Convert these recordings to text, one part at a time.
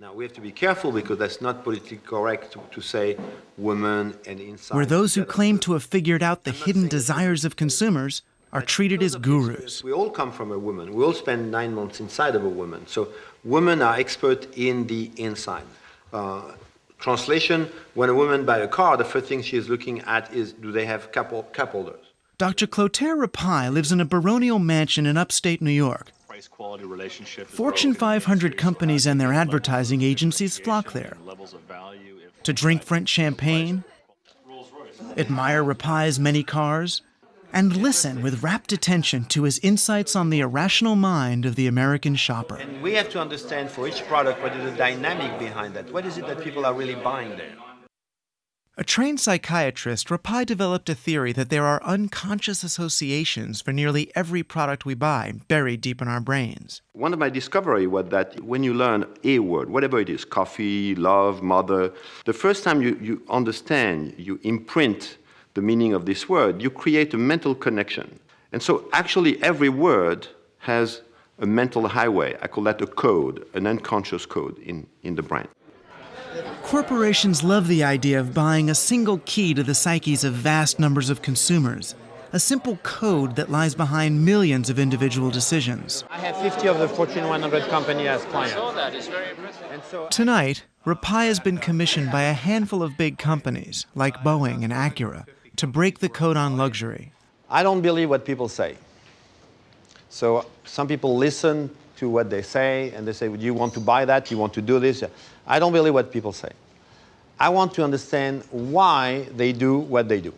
Now we have to be careful because that's not politically correct to, to say women and inside. Where those who claim to have figured out the hidden desires of consumers are treated as gurus. We all come from a woman. We all spend nine months inside of a woman. So women are expert in the inside. Uh, translation, when a woman buys a car, the first thing she is looking at is do they have cup, cup holders? Dr. Clotaire Rapaille lives in a baronial mansion in upstate New York. Fortune 500 companies and their advertising agencies flock there to drink French champagne, admire Rapaille's many cars, and listen with rapt attention to his insights on the irrational mind of the American shopper. And we have to understand for each product what is the dynamic behind that. What is it that people are really buying there? A trained psychiatrist, Rapaille developed a theory that there are unconscious associations for nearly every product we buy, buried deep in our brains. One of my discoveries was that when you learn a word, whatever it is, coffee, love, mother, the first time you, you understand, you imprint the meaning of this word, you create a mental connection. And so actually every word has a mental highway. I call that a code, an unconscious code in, in the brain. Corporations love the idea of buying a single key to the psyches of vast numbers of consumers, a simple code that lies behind millions of individual decisions. I have 50 of the Fortune 100 company as clients. Tonight, Rapaille has been commissioned by a handful of big companies, like Boeing and Acura, to break the code on luxury. I don't believe what people say. So some people listen to what they say and they say, do you want to buy that? Do you want to do this? I don't believe what people say. I want to understand why they do what they do.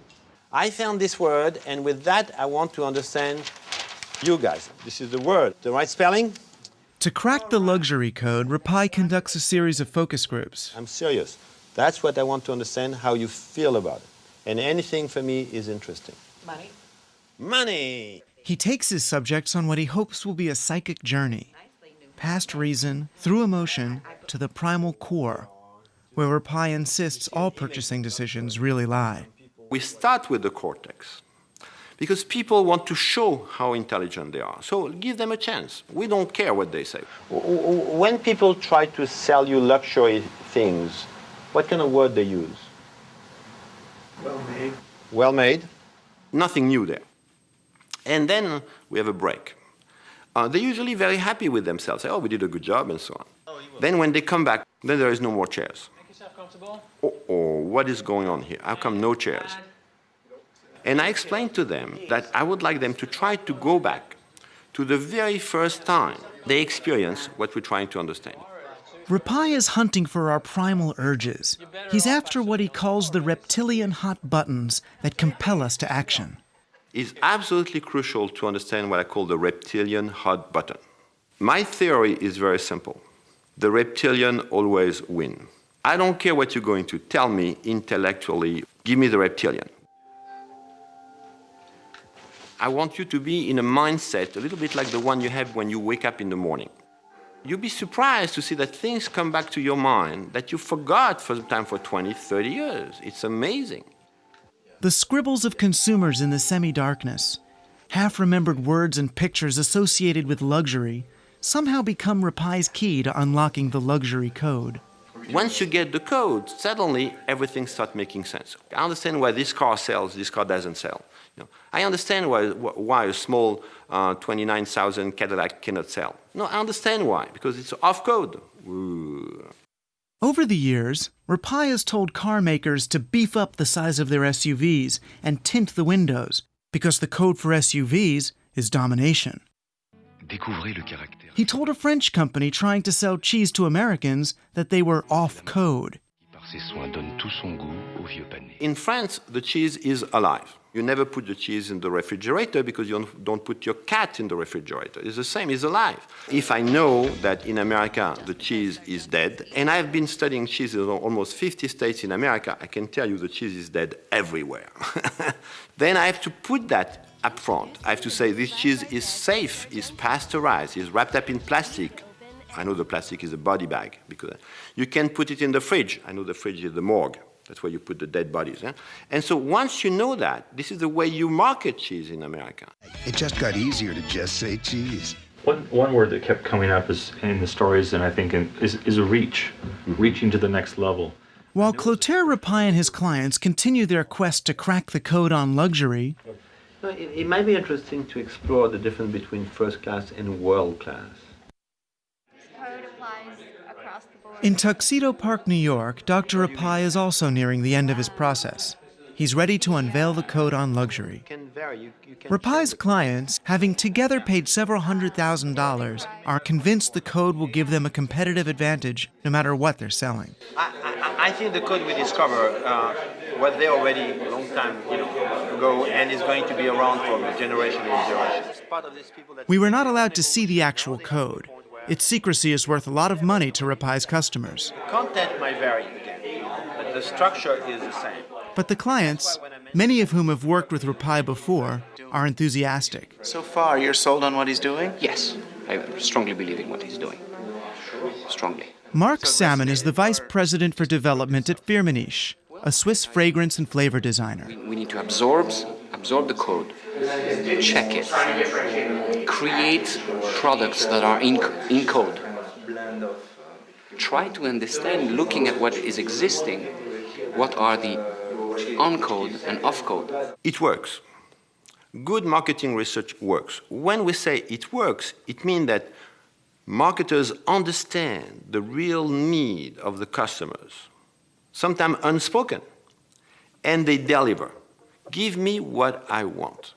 I found this word and with that I want to understand you guys. This is the word. The right spelling? To crack the luxury code, Rapaille conducts a series of focus groups. I'm serious. That's what I want to understand, how you feel about it. And anything for me is interesting. Money. Money! He takes his subjects on what he hopes will be a psychic journey, past reason, through emotion, to the primal core, where Rapaille insists all purchasing decisions really lie. We start with the cortex because people want to show how intelligent they are. So give them a chance. We don't care what they say. When people try to sell you luxury things, what kind of word they use? Well made. Well made. Nothing new there. And then we have a break. Uh, they're usually very happy with themselves. Say, oh, we did a good job and so on. Oh, then when they come back, then there is no more chairs. Make yourself comfortable. Oh, oh, what is going on here? How come no chairs? And I explained to them that I would like them to try to go back to the very first time they experience what we're trying to understand. Rapaille is hunting for our primal urges. He's after what he calls the reptilian hot buttons that compel us to action. It's absolutely crucial to understand what I call the reptilian hot button. My theory is very simple. The reptilian always win. I don't care what you're going to tell me intellectually, give me the reptilian. I want you to be in a mindset a little bit like the one you have when you wake up in the morning. You'll be surprised to see that things come back to your mind that you forgot for the time for 20, 30 years. It's amazing. The scribbles of consumers in the semi-darkness, half-remembered words and pictures associated with luxury, somehow become Rapaille's key to unlocking the luxury code. Once you get the code, suddenly everything starts making sense. I understand why this car sells, this car doesn't sell. You know, I understand why, why a small uh, 29,000 Cadillac cannot sell. No, I understand why, because it's off code. Ooh. Over the years, Rapaille has told car makers to beef up the size of their SUVs and tint the windows, because the code for SUVs is domination. He told a French company trying to sell cheese to Americans that they were off code. In France, the cheese is alive. You never put the cheese in the refrigerator because you don't put your cat in the refrigerator. It's the same, it's alive. If I know that in America the cheese is dead, and I've been studying cheese in almost 50 states in America, I can tell you the cheese is dead everywhere. then I have to put that up front. I have to say this cheese is safe, is pasteurized, is wrapped up in plastic. I know the plastic is a body bag because you can put it in the fridge. I know the fridge is the morgue. That's where you put the dead bodies. Yeah? And so once you know that, this is the way you market cheese in America. It just got easier to just say cheese. One, one word that kept coming up is in the stories, and I think in, is, is a reach, mm-hmm. reaching to the next level. While Clotaire Rapaille and his clients continue their quest to crack the code on luxury, No, it, it might be interesting to explore the difference between first class and world class. code applies across the board. In Tuxedo Park, New York, Dr. Rapaille is also nearing the end of his process. He's ready to unveil the code on luxury. can vary. You, you can Rapaille's clients, having together paid several hundred thousand dollars, are convinced the code will give them a competitive advantage no matter what they're selling. I, I, I think the code we discover uh, was there already a long time you know, ago and is going to be around for generation and generation. Part of these people that We were not allowed to see the actual code. Its secrecy is worth a lot of money to Rapaille's customers. content might vary again, but the structure is the same. But the clients, many of whom have worked with Rapaille before, are enthusiastic. So far, you're sold on what he's doing? Yes, I strongly believe in what he's doing. Strongly. Mark Salmon is the vice president for development at Firmenich, a Swiss fragrance and flavor designer. We need to absorb, absorb the code, check it, create products that are in, in code. Try to understand, looking at what is existing, what are the on code and off code. It works. Good marketing research works. When we say it works, it means that marketers understand the real need of the customers, sometimes unspoken, and they deliver. Give me what I want.